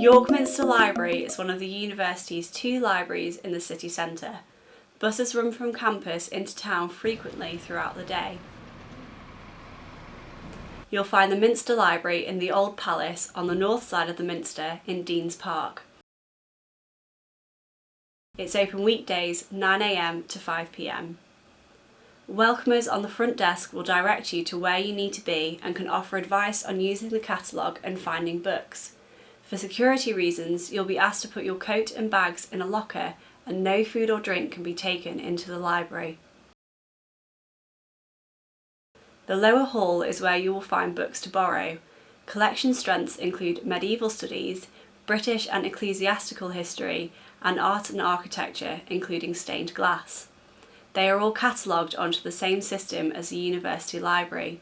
York Minster Library is one of the university's two libraries in the city centre. Buses run from campus into town frequently throughout the day. You'll find the Minster Library in the Old Palace on the north side of the Minster in Deans Park. It's open weekdays 9am to 5pm. Welcomers on the front desk will direct you to where you need to be and can offer advice on using the catalogue and finding books. For security reasons, you'll be asked to put your coat and bags in a locker and no food or drink can be taken into the library. The lower hall is where you will find books to borrow. Collection strengths include medieval studies, British and ecclesiastical history, and art and architecture, including stained glass. They are all catalogued onto the same system as the university library.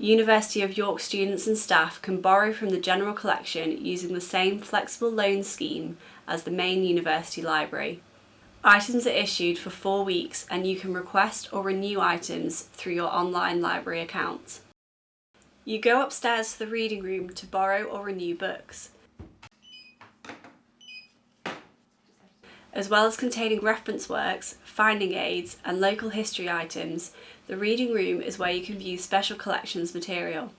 University of York students and staff can borrow from the general collection using the same flexible loan scheme as the main university library. Items are issued for four weeks and you can request or renew items through your online library account. You go upstairs to the reading room to borrow or renew books. As well as containing reference works, finding aids and local history items, the reading room is where you can view special collections material.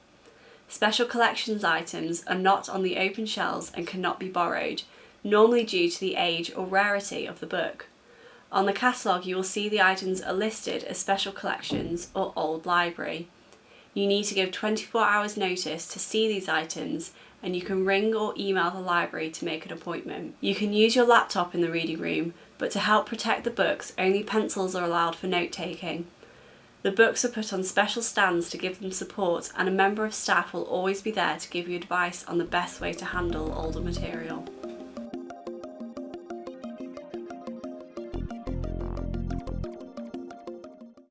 Special collections items are not on the open shelves and cannot be borrowed, normally due to the age or rarity of the book. On the catalogue you will see the items are listed as special collections or old library. You need to give 24 hours notice to see these items and you can ring or email the library to make an appointment. You can use your laptop in the reading room, but to help protect the books, only pencils are allowed for note taking. The books are put on special stands to give them support and a member of staff will always be there to give you advice on the best way to handle older material.